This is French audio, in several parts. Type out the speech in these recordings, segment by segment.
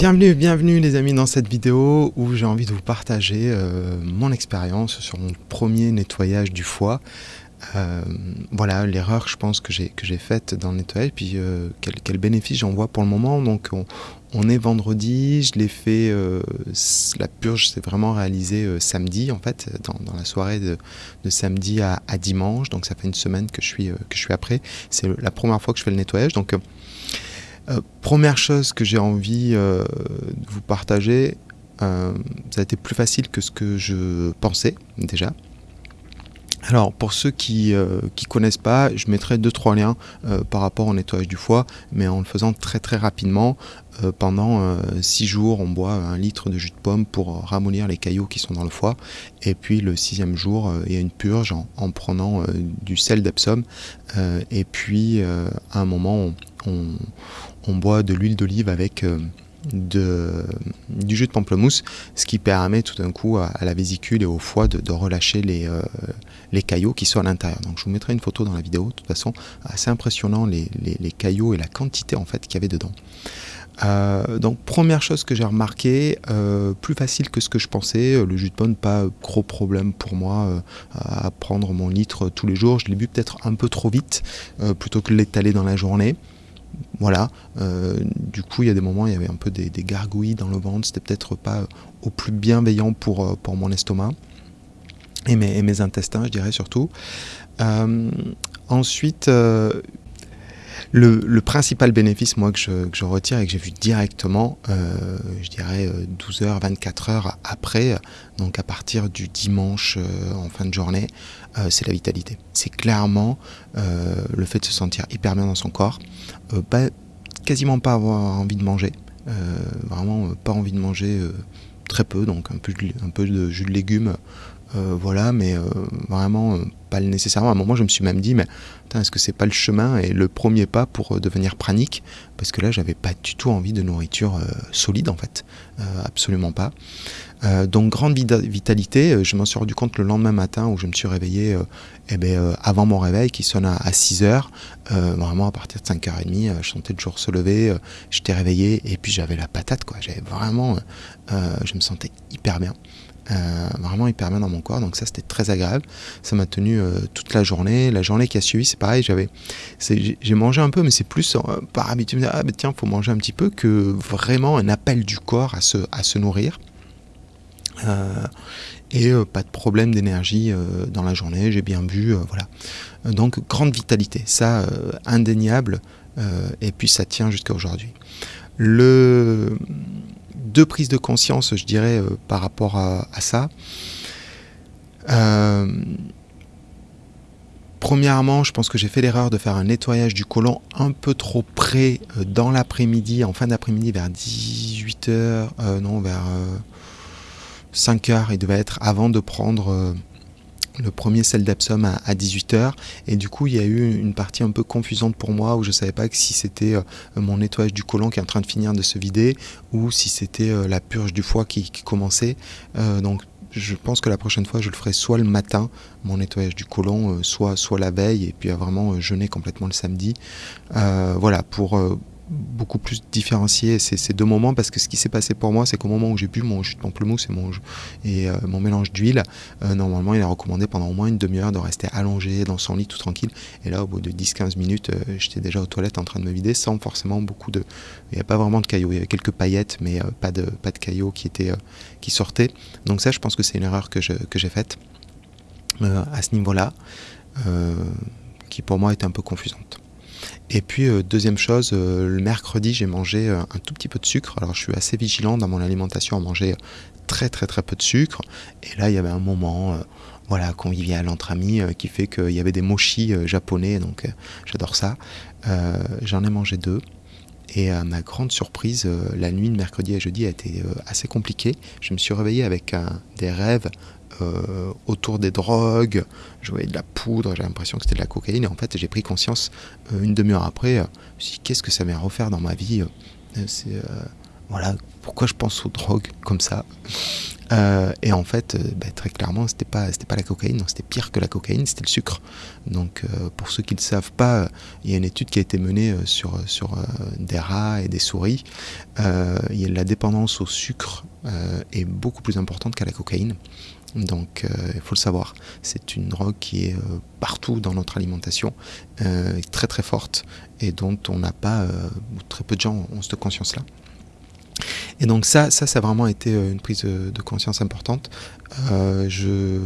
Bienvenue, bienvenue les amis dans cette vidéo où j'ai envie de vous partager euh, mon expérience sur mon premier nettoyage du foie. Euh, voilà l'erreur je pense que j'ai faite dans le nettoyage puis euh, quel, bénéfice j'en vois pour le moment. Donc on, est vendredi je l'ai fait la purge s'est vraiment réalisée samedi en fait dans, la soirée de, samedi à, à, dimanche. Donc ça fait une semaine que je suis que je suis après. C'est la première fois que je fais le nettoyage. Donc euh, première chose que j'ai envie euh, de vous partager, euh, ça a été plus facile que ce que je pensais déjà. Alors pour ceux qui ne connaissent pas, je mettrai deux trois liens par rapport au nettoyage du foie, mais en le faisant très très rapidement. pendant six jours, on boit un litre de jus de pomme pour ramollir les caillots qui sont dans le foie. Et puis le sixième jour, il y a une purge en, prenant du sel d'Epsom. et puis à un moment, on boit de l'huile d'olive avec euh, du jus de pamplemousse, ce qui permet tout d'un coup à, la vésicule et au foie de, relâcher les, euh, les caillots qui sont à l'intérieur. Donc je vous mettrai une photo dans la vidéo, de toute façon, assez impressionnant les, caillots et la quantité en fait qu'il y avait dedans. Euh, donc première chose que j'ai remarqué, plus facile que ce que je pensais, le jus de pomme pas gros problème pour moi à prendre mon litre tous les jours, je l'ai bu peut-être un peu trop vite plutôt que l'étaler dans la journée. Voilà, euh, du coup il y a des moments il y avait un peu des, gargouilles dans le ventre, c'était peut-être pas au plus bienveillant pour, euh, mon estomac et mes, mes intestins je dirais surtout. Euh, ensuite, le, principal bénéfice, moi, que je, retire et que j'ai vu directement, euh, je dirais 12 h 24 heures après, donc à partir du dimanche euh, en fin de journée, euh, c'est la vitalité. C'est clairement le fait de se sentir hyper bien dans son corps, quasiment pas avoir envie de manger, vraiment pas envie de manger très peu, donc un peu de jus de légumes euh, voilà, mais euh, vraiment euh, pas nécessairement. À un moment, je me suis même dit, mais est-ce que c'est pas le chemin et le premier pas pour devenir pranique? Parce que là, j'avais pas du tout envie de nourriture solide, en fait, absolument pas. donc, grande vitalité. Je m'en suis rendu compte le lendemain matin où je me suis réveillé eh ben, avant mon réveil qui sonne à, 6 h vraiment à partir de 5h30, je sentais le jour se lever, j'étais réveillé et puis j'avais la patate, quoi. J'avais vraiment, je me sentais hyper bien. Euh, vraiment hyper bien dans mon corps donc ça c'était très agréable. Ça m'a tenu euh, toute la journée. La journée qui a suivi c'est pareil j'avais j'ai mangé un peu mais c'est plus euh, par habitude ah ben tiens faut manger un petit peu que vraiment un appel du corps à se, à se nourrir. Et pas de problème d'énergie dans la journée. J'ai bien bu voilà. Donc grande vitalité. Ça indéniable et puis ça tient jusqu'à aujourd'hui. Le deux prises de conscience, je dirais, euh, par rapport à, ça. Euh, premièrement, je pense que j'ai fait l'erreur de faire un nettoyage du côlon un peu trop près euh, dans l'après-midi, en fin d'après-midi, vers 18h, non, vers 5h, il devait être avant de prendre le premier sel d'Epsom à, 18h et du coup il y a eu une partie un peu confusante pour moi où je savais pas si c'était euh, mon nettoyage du côlon qui est en train de finir de se vider ou si c'était euh, la purge du foie qui, commençait. Euh, donc je pense que la prochaine fois je le ferai soit le matin mon nettoyage du côlon soit soit la veille et puis à vraiment jeûner complètement le samedi. Voilà pour beaucoup plus différencier ces, deux moments parce que ce qui s'est passé pour moi, c'est qu'au moment où j'ai bu mon jus de pamplemousse et mon, euh, mélange d'huile, euh, normalement il est recommandé pendant au moins une demi-heure de rester allongé dans son lit tout tranquille. Et là, au bout de 10-15 minutes, euh, j'étais déjà aux toilettes en train de me vider sans forcément beaucoup de. Il n'y a pas vraiment de caillots, il y avait quelques paillettes, mais pas, de, pas de caillots qui, étaient, qui sortaient. Donc, ça, je pense que c'est une erreur que, que j'ai faite à ce niveau-là, qui pour moi était un peu confusante. Et puis euh, deuxième chose, euh, le mercredi j'ai mangé euh, un tout petit peu de sucre. Alors je suis assez vigilant dans mon alimentation à manger très très très peu de sucre. Et là il y avait un moment voilà, convivial entre amis qui fait qu'il y avait des mochis japonais, donc j'adore ça. J'en ai mangé deux. Et à ma grande surprise, la nuit de mercredi à jeudi a été assez compliquée. Je me suis réveillé avec des rêves euh, autour des drogues, je voyais de la poudre, j'ai l'impression que c'était de la cocaïne, et en fait j'ai pris conscience euh, une demi-heure après, euh, je me suis dit qu'est-ce que ça vient refaire dans ma vie voilà, pourquoi je pense aux drogues comme ça et en fait, bah, très clairement, c'était pas, pas la cocaïne, c'était pire que la cocaïne, c'était le sucre. Donc, pour ceux qui ne savent pas, il y a une étude qui a été menée sur, sur des rats et des souris. la dépendance au sucre est beaucoup plus importante qu'à la cocaïne. Donc il faut le savoir, c'est une drogue qui est partout dans notre alimentation, très très forte et dont on n'a pas, très peu de gens ont cette conscience-là. Et donc ça, ça, ça a vraiment été euh, une prise de conscience importante. Euh, je...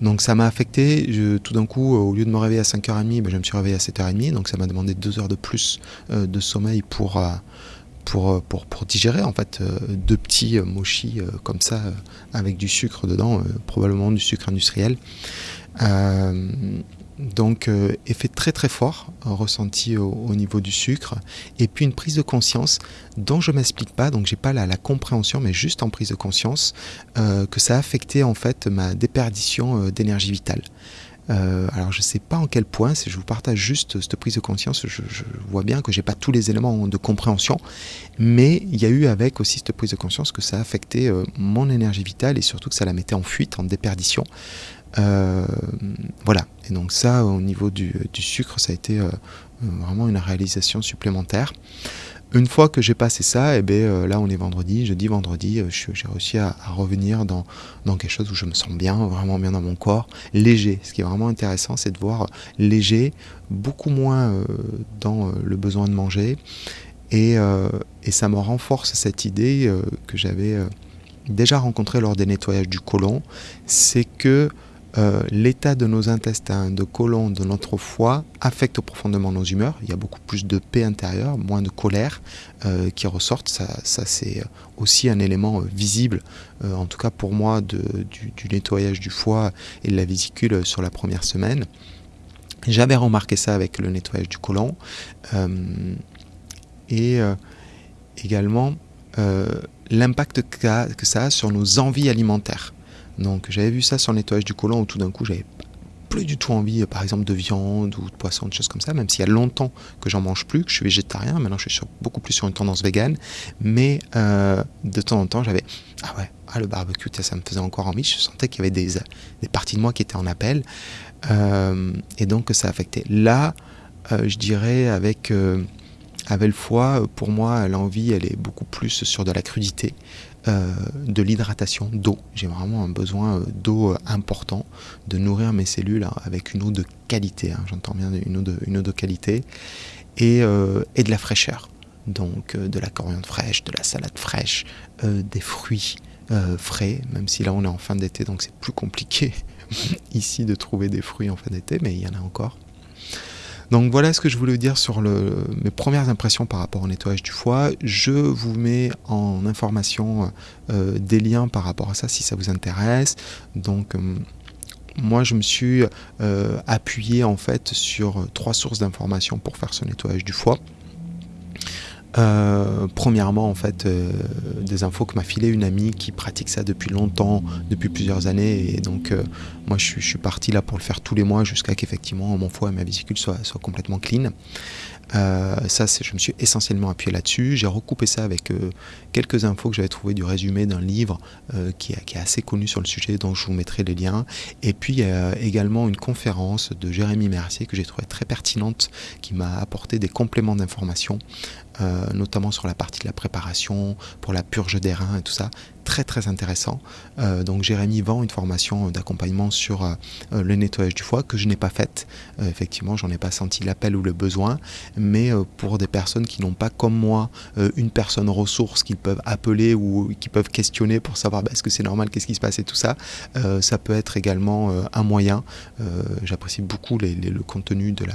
Donc ça m'a affecté. Tout d'un coup, au lieu de me réveiller à 5h30, ben, je me suis réveillé à 7h30. Donc ça m'a demandé 2 heures de plus euh, de sommeil pour, pour, pour, pour, digérer en fait deux petits mochis comme ça avec du sucre dedans, probablement du sucre industriel. Donc euh, effet très très fort euh, ressenti au, niveau du sucre et puis une prise de conscience dont je m'explique pas donc j'ai pas la, compréhension mais juste en prise de conscience euh, que ça a affecté en fait ma déperdition d'énergie vitale. Alors je sais pas en quel point, si je vous partage juste cette prise de conscience, je, vois bien que j'ai pas tous les éléments de compréhension, mais il y a eu avec aussi cette prise de conscience que ça a affecté mon énergie vitale et surtout que ça la mettait en fuite, en déperdition. Euh, voilà, et donc ça au niveau du, sucre ça a été euh, vraiment une réalisation supplémentaire. Une fois que j'ai passé ça, et eh bien, euh, là on est vendredi, jeudi, vendredi, j'ai réussi à, revenir dans, dans, quelque chose où je me sens bien, vraiment bien dans mon corps, léger. Ce qui est vraiment intéressant, c'est de voir léger, beaucoup moins dans le besoin de manger. Et, et, ça me renforce cette idée que j'avais déjà rencontrée lors des nettoyages du côlon, c'est que euh, l'état de nos intestins, de côlon, de notre foie affecte profondément nos humeurs. Il y a beaucoup plus de paix intérieure, moins de colère euh, qui ressortent. Ça, c'est aussi un élément euh, visible, en tout cas pour moi, du, nettoyage du foie et de la vésicule sur la première semaine. J'avais remarqué ça avec le nettoyage du côlon. et également l'impact que ça a sur nos envies alimentaires. Donc j'avais vu ça sur le nettoyage du côlon où tout d'un coup j'avais plus du tout envie, par exemple, de viande ou de poisson, des choses comme ça, même s'il y a longtemps que j'en mange plus, que je suis végétarien, maintenant je suis beaucoup plus sur une tendance végane, mais euh, de temps en temps j'avais, ah ouais, ah, le barbecue, ça me faisait encore envie, je sentais qu'il y avait des, des, parties de moi qui étaient en appel, euh, et donc ça affectait. Là, euh, je dirais avec, avec le foie, pour moi, l'envie, elle est beaucoup plus sur de la crudité, euh, de l'hydratation, d'eau. J'ai vraiment un besoin euh, d'eau euh, important, de nourrir mes cellules avec une eau de qualité, hein. j'entends bien une eau de, une eau de qualité, et, et de la fraîcheur. Donc de la coriandre fraîche, de la salade fraîche, des fruits frais, même si là on est en fin d'été, donc c'est plus compliqué ici de trouver des fruits en fin d'été, mais il y en a encore. Donc voilà ce que je voulais dire sur mes premières impressions par rapport au nettoyage du foie. Je vous mets en information euh, des liens par rapport à ça si ça vous intéresse. Donc euh, moi je me suis euh, appuyé en fait sur trois sources d'informations pour faire ce nettoyage du foie. Euh, premièrement, en fait, euh, des infos que m'a filé une amie qui pratique ça depuis longtemps, depuis plusieurs années. Et donc, euh, moi, je, suis parti là pour le faire tous les mois jusqu'à qu'effectivement mon foie et ma vésicule soient, soient complètement clean. Ça, je me suis essentiellement appuyé là-dessus. J'ai recoupé ça avec quelques infos que j'avais trouvées du résumé d'un livre qui, qui, est assez connu sur le sujet, dont je vous mettrai les liens. Et puis, également une conférence de Jérémy Mercier que j'ai trouvé très pertinente, qui m'a apporté des compléments d'informations euh, notamment sur la partie de la préparation, pour la purge des reins et tout ça. Très très intéressant. Euh, donc Jérémy vend une formation d'accompagnement sur euh, le nettoyage du foie que je n'ai pas faite. effectivement, j'en ai pas senti l'appel ou le besoin, pour des personnes qui n'ont pas comme moi une personne ressource qu'ils peuvent appeler ou qui peuvent questionner pour savoir bah, est-ce que c'est normal, qu'est-ce qui se passe et tout ça, ça peut être également un moyen. J'apprécie beaucoup le contenu de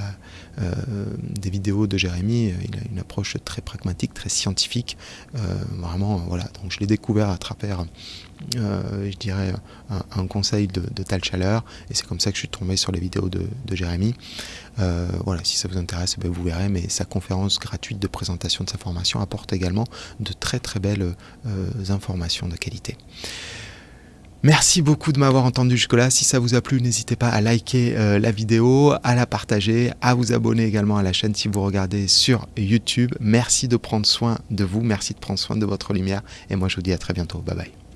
des vidéos de Jérémy. Il a une approche très pragmatique, très scientifique. Euh, vraiment, voilà. Donc je l'ai découvert à travers, euh, je dirais, un, conseil de, Tal Chaleur. Et c'est comme ça que je suis tombé sur les vidéos de, Jérémy. Euh, voilà, si ça vous intéresse, ben, vous verrez. Mais sa conférence gratuite de présentation de sa formation apporte également de très très belles informations de qualité. Merci beaucoup de m'avoir entendu jusque-là. Si ça vous a plu, n'hésitez pas à liker euh, la vidéo, à la partager, à vous abonner également à la chaîne si vous regardez sur YouTube. Merci de prendre soin de vous, merci de prendre soin de votre lumière et moi je vous dis à très bientôt. Bye bye.